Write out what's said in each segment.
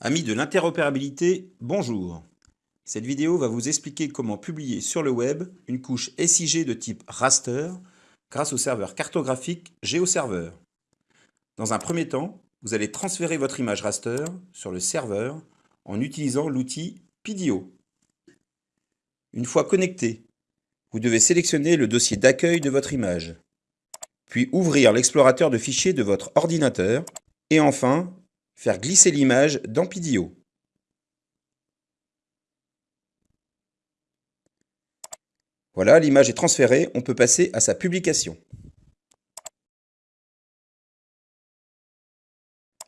Amis de l'interopérabilité, bonjour. Cette vidéo va vous expliquer comment publier sur le web une couche SIG de type raster grâce au serveur cartographique GeoServer. Dans un premier temps, vous allez transférer votre image raster sur le serveur en utilisant l'outil PIDIO. Une fois connecté, vous devez sélectionner le dossier d'accueil de votre image, puis ouvrir l'explorateur de fichiers de votre ordinateur et enfin Faire glisser l'image dans PIDIO. Voilà, l'image est transférée, on peut passer à sa publication.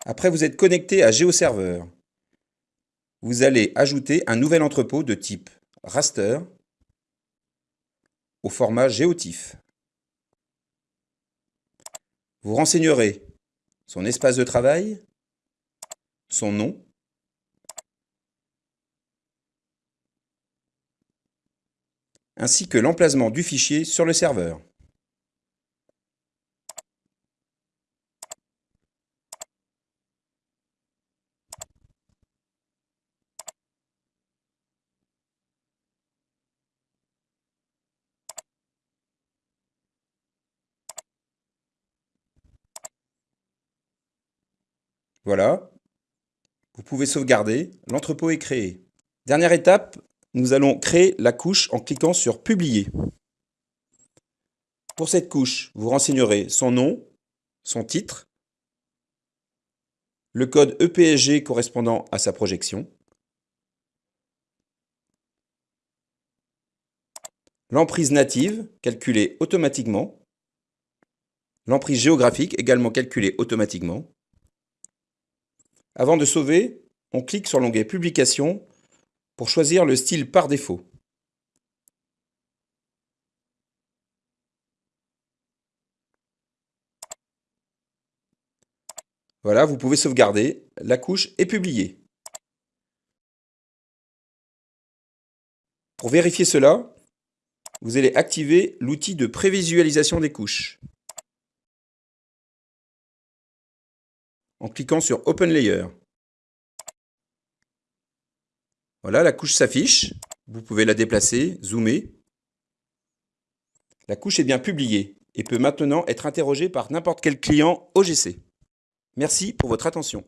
Après, vous êtes connecté à GeoServer. Vous allez ajouter un nouvel entrepôt de type raster au format GeoTIFF. Vous renseignerez son espace de travail, son nom, ainsi que l'emplacement du fichier sur le serveur. Voilà, vous pouvez sauvegarder, l'entrepôt est créé. Dernière étape, nous allons créer la couche en cliquant sur Publier. Pour cette couche, vous renseignerez son nom, son titre, le code EPSG correspondant à sa projection, l'emprise native calculée automatiquement, l'emprise géographique également calculée automatiquement, avant de sauver, on clique sur l'onglet Publication pour choisir le style par défaut. Voilà, vous pouvez sauvegarder. La couche est publiée. Pour vérifier cela, vous allez activer l'outil de prévisualisation des couches. En cliquant sur Open Layer. Voilà, la couche s'affiche. Vous pouvez la déplacer, zoomer. La couche est bien publiée et peut maintenant être interrogée par n'importe quel client OGC. Merci pour votre attention.